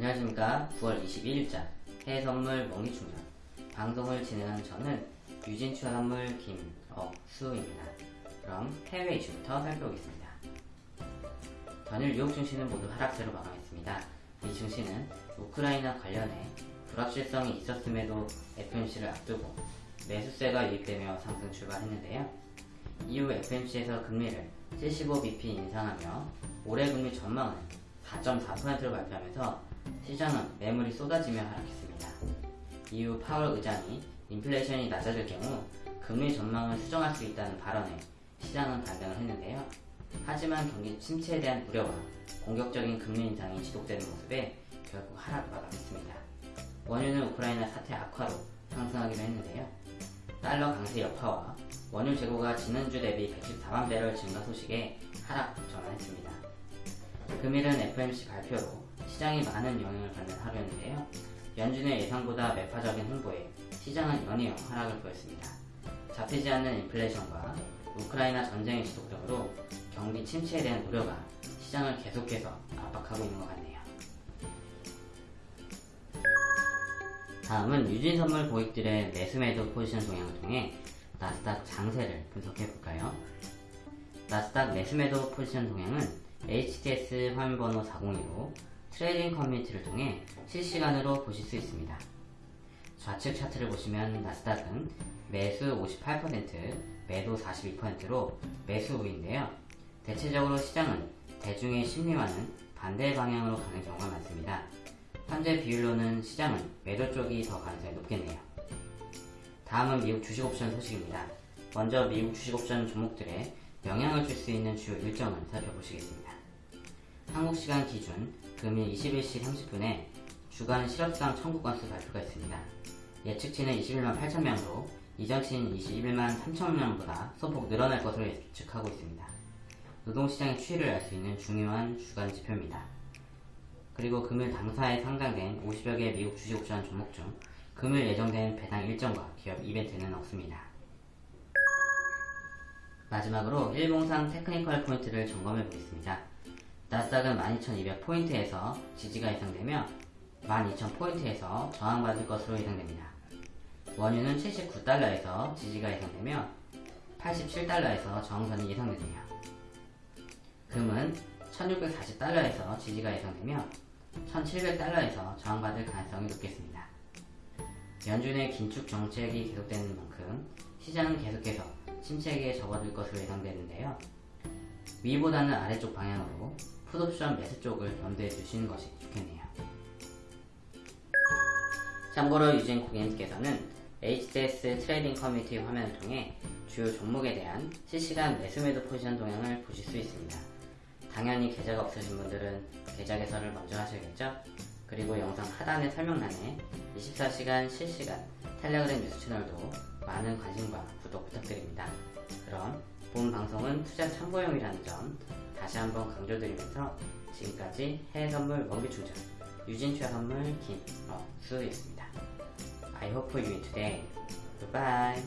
안녕하십니까. 9월 21일자 해외선물 먹기충전 방송을 진행하는 저는 유진투자선물 김억수입니다. 그럼 해외 이슈부터 살펴보겠습니다. 전일 뉴욕 증시는 모두 하락세로 마감했습니다. 이 증시는 우크라이나 관련해 불확실성이 있었음에도 FMC를 앞두고 매수세가 유입되며 상승 출발했는데요. 이후 FMC에서 금리를 75bp 인상하며 올해 금리 전망은 4.4%를 발표하면서 시장은 매물이 쏟아지며 하락했습니다. 이후 파월 의장이 인플레이션이 낮아질 경우 금리 전망을 수정할 수 있다는 발언에 시장은 반등을 했는데요. 하지만 경기 침체에 대한 우려와 공격적인 금리 인상이 지속되는 모습에 결국 하락을 마감했습니다. 원유는 우크라이나 사태 악화로 상승하기도 했는데요. 달러 강세 여파와 원유 재고가 지난주 대비 114만 배럴 증가 소식에 하락 전환했습니다. 금일은 FMC 발표로 시장이 많은 영향을 받는 하루였는데요. 연준의 예상보다 매파적인 홍보에 시장은 연이어 하락을 보였습니다. 잡히지 않는 인플레이션과 우크라이나 전쟁의 지속 등으로 경기 침체에 대한 우려가 시장을 계속해서 압박하고 있는 것 같네요. 다음은 유진선물 고객들의 매수매도 포지션 동향을 통해 나스닥 장세를 분석해 볼까요? 나스닥 매수매도 포지션 동향은 HTS 화면번호 402로 trading 커뮤니티를 통해 실시간으로 보실 수 있습니다. 좌측 차트를 보시면 나스닥은 매수 58%, 매도 42%로 매수 우위인데요. 대체적으로 시장은 대중의 심리와는 반대 방향으로 가는 경우가 많습니다. 현재 비율로는 시장은 매도 쪽이 더 가능성이 높겠네요. 다음은 미국 주식옵션 소식입니다. 먼저 미국 주식옵션 종목들에 영향을 줄 수 있는 주요 일정을 살펴보시겠습니다. 한국 시간 기준 금일 21시 30분에 주간 실업상 청구 건수 발표가 있습니다. 예측치는 21만 8천명으로 이전치인 21만 3천명보다 소폭 늘어날 것으로 예측하고 있습니다. 노동시장의 추이를 알 수 있는 중요한 주간 지표입니다. 그리고 금일 당사에 상장된 50여 개 미국 주식옵션 종목 중 금일 예정된 배당 일정과 기업 이벤트는 없습니다. 마지막으로 일봉상 테크니컬 포인트를 점검해 보겠습니다. 나스닥은 12,200포인트에서 지지가 예상되며 12,000포인트에서 저항받을 것으로 예상됩니다. 원유는 79달러에서 지지가 예상되며 87달러에서 저항선이 예상되네요. 금은 1640달러에서 지지가 예상되며 1700달러에서 저항받을 가능성이 높겠습니다. 연준의 긴축 정책이 계속되는 만큼 시장은 계속해서 침체기에 접어들 것으로 예상되는데요. 위보다는 아래쪽 방향으로 풋옵션 매수 쪽을 염두에 두시는 것이 좋겠네요. 참고로 유진 고객님께서는 HTS trading 커뮤니티 화면을 통해 주요 종목에 대한 실시간 매수 매도 포지션 동향을 보실 수 있습니다. 당연히 계좌가 없으신 분들은 계좌 개설을 먼저 하셔야겠죠? 그리고 영상 하단의 설명란에 24시간 실시간 텔레그램 뉴스 채널도 많은 관심과 구독 부탁드립니다. 그럼 본 방송은 투자 참고용이라는 점 다시 한번 강조드리면서 지금까지 해외 선물 원기 충전 유진투자선물 김 어 수였습니다. I hope you today. Goodbye.